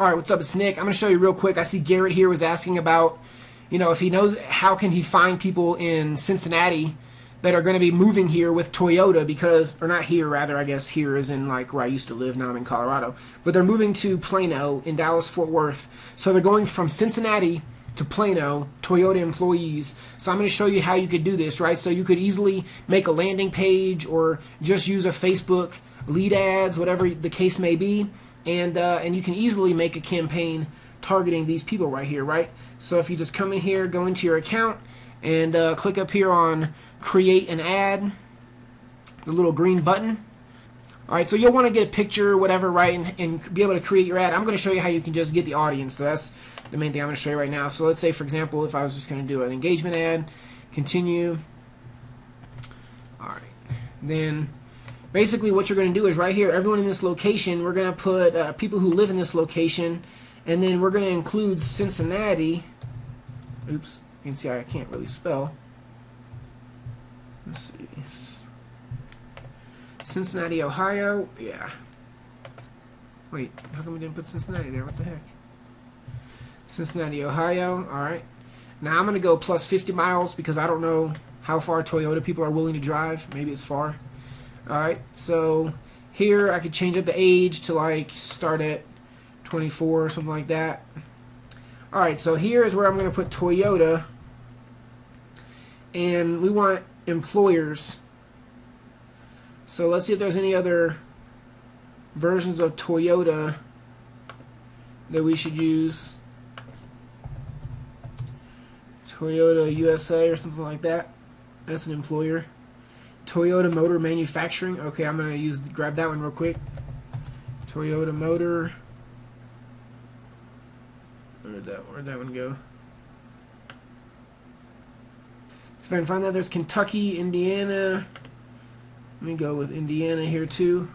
All right, what's up? It's Nick. I'm going to show you real quick. I see Garrett here was asking about, you know, if he knows how can he find people in Cincinnati that are going to be moving here with Toyota because, or not here, rather, I guess here is in like where I used to live. Now I'm in Colorado, but they're moving to Plano in Dallas Fort Worth. So they're going from Cincinnati to Plano, Toyota employees. So I'm going to show you how you could do this, right? So you could easily make a landing page or just use a Facebook lead ads, whatever the case may be and uh, and you can easily make a campaign targeting these people right here, right? So if you just come in here, go into your account, and uh, click up here on create an ad, the little green button. All right, so you'll want to get a picture, whatever, right, and, and be able to create your ad. I'm going to show you how you can just get the audience. So that's the main thing I'm going to show you right now. So let's say, for example, if I was just going to do an engagement ad, continue. All right, then basically what you're going to do is right here, everyone in this location, we're going to put uh, people who live in this location, and then we're going to include Cincinnati. Oops, you can see I can't really spell. Let's see. Cincinnati, Ohio. Yeah. Wait, how come we didn't put Cincinnati there? What the heck? Cincinnati, Ohio. All right. Now I'm going to go plus 50 miles because I don't know how far Toyota people are willing to drive. Maybe it's far. Alright, so here I could change up the age to like start at 24 or something like that. Alright, so here is where I'm going to put Toyota. And we want employers. So let's see if there's any other versions of Toyota that we should use. Toyota USA or something like that. That's an employer. Toyota Motor Manufacturing. Okay, I'm gonna use grab that one real quick. Toyota Motor. Where'd that where'd that one go? So if I can find that, there's Kentucky, Indiana. Let me go with Indiana here too.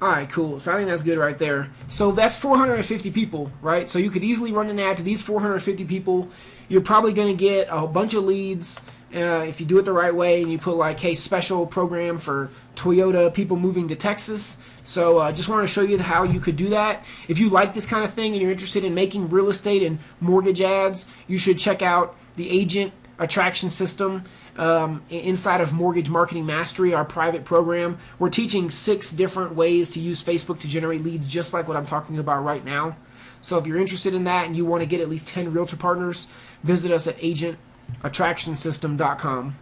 All right, cool. So I think that's good right there. So that's 450 people, right? So you could easily run an ad to these 450 people. You're probably going to get a bunch of leads uh, if you do it the right way and you put like, hey, special program for Toyota people moving to Texas. So I uh, just wanted to show you how you could do that. If you like this kind of thing and you're interested in making real estate and mortgage ads, you should check out the agent attraction system um, inside of Mortgage Marketing Mastery, our private program. We're teaching six different ways to use Facebook to generate leads, just like what I'm talking about right now. So if you're interested in that and you want to get at least 10 realtor partners, visit us at agentattractionsystem.com.